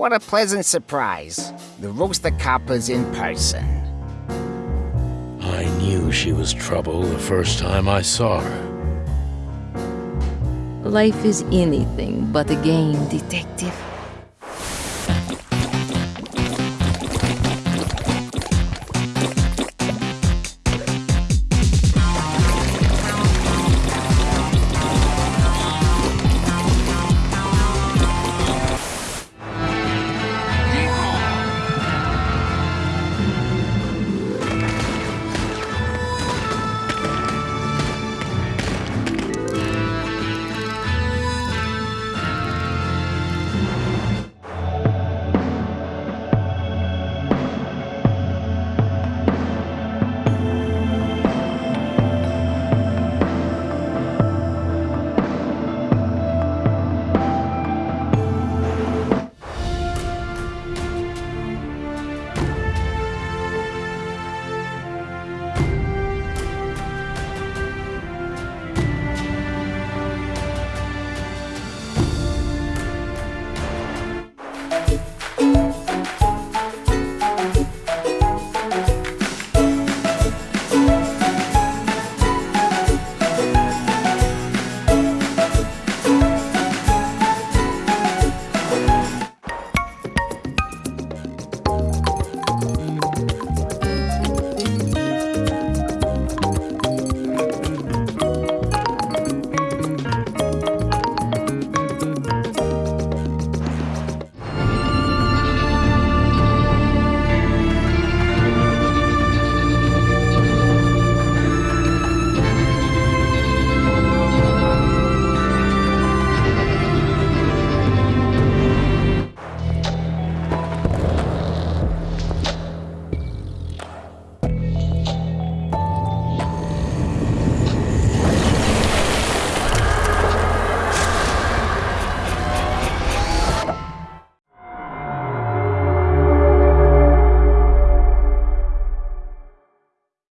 What a pleasant surprise. The Rooster Copper's in person. I knew she was trouble the first time I saw her. Life is anything but a game, detective.